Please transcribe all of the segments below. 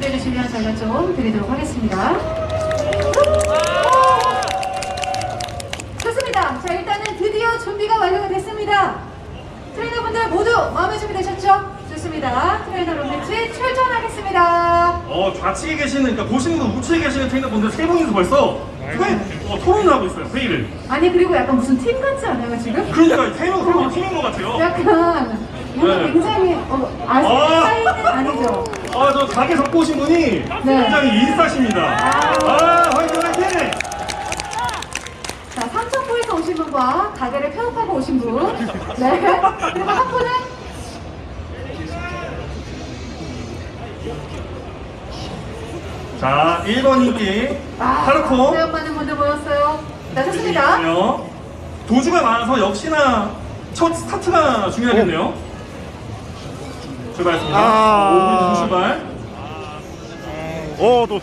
준비해 주시면 저희가 좀 드리도록 하겠습니다. 좋습니다. 자, 일단은 드디어 준비가 완료가 됐습니다. 트레이너분들 모두 마음의 준비 되셨죠? 좋습니다. 트레이너 room match 출전하겠습니다. 어 좌측에 계시는 그러니까 보시는 분 우측에 계시는 트레이너분들 세 분이서 벌써 회, 어, 토론을 하고 있어요 회의를 아니 그리고 약간 무슨 팀 같지 않아요 지금? 그러니까 세명 서로 팀인 것 같아요 약간 이거 네. 굉장히 어, 아직 아. 사이는 아니죠? 아 저 가게 접고 오신 분이 굉장히 인싸십니다 아 화이팅 화이팅 자, 삼천포에서 오신 분과 가게를 폐업하고 오신 분. 네. 그리고 한 분은 자 1번 인기 파르코 네, 많은 분들 모였어요. 네, 좋습니다. 도주가 많아서 역시나 첫 스타트가 중요하겠네요 출발했습니다 아. 출발 어, 또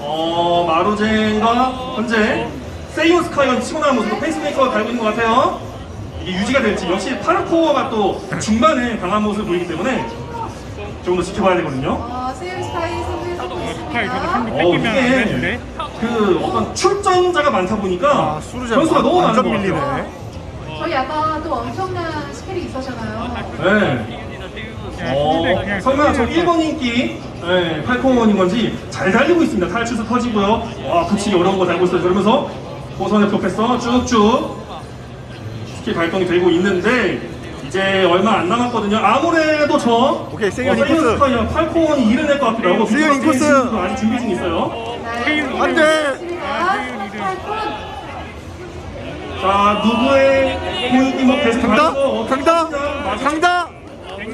어, 마루젠과 현재 세이온 스카이가 치고 나온 모습으로 페이스메이커가 달고 있는 것 같아요. 이게 유지가 될지 역시 파르코어가 또 중반에 강한 모습을 보이기 때문에 조금 더 지켜봐야 되거든요. 어, 세일 스카이 선수의 선수 스카이 저도 있습니다. 한국 어, 이게 그 어떤 출전자가 많다 보니까 아, 변수가 너무 많은 것 같아요. 밀리네. 저희 아까 또 엄청난 스킬이 있었잖아요. 네. 어, 설마 저 힘들 1번 인기 네, 팔코원인 건지 잘 달리고 있습니다. 탈출수 터지고요. 와, 붙이기 어려운 거 달고 있어요. 그러면서 호선의 프로페서 쭉쭉 스킬 발동이 되고 있는데 이제 얼마 안 남았거든요. 아무래도 저 오케이, 세이언 어, 인코스. 팔코원이 이겨낼 것 같기도 하고 세이언 인코스. 아직 준비 중에 있어요. 네. 안 돼! 좋습니다. 자, 누구의 공격이 뭐 계속 강다? 강다? 강다?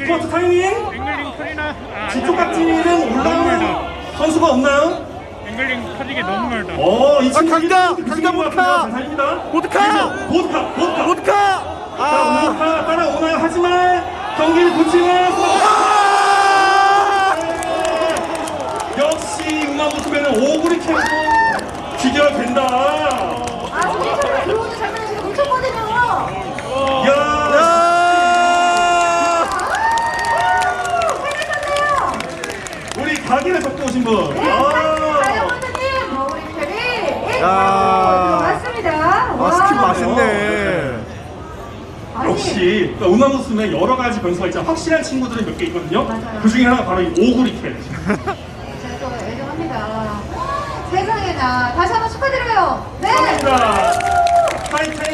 스포츠 타이밍? 앵글링 터지나 아, 뒤쪽 깍지는 올라오는 선수가 없나요? 앵글링 터지게 너무 멀다 어, 이 친구 아, 강다! 강다 것 보드카! 보드카! 보드카! 보드카! 보드카! 자, 아! 보드카 따라오나요? 하지만 경기를 붙이는 역시 음악 붙으면 오구리 캠프 기결된다. 아, 소리처럼 들어오는 장면이 지금 놓쳤거든요. 야! 야! 생각났네요. 우리 가게를 접고 오신 분. 네, 아. 다이아몬드님, 어, 우리 1번 야. 들어갔습니다. 아, 스킬 맛있네. 아니, 역시 그러니까 우마무스메 여러 가지 변수가 있잖아. 확실한 친구들은 몇개 있거든요. 맞아요. 그 중에 하나가 바로 이 오구리 캠. 제가 또 애정합니다. 세상에나 다시 한번 축하드려요. 네. 감사합니다.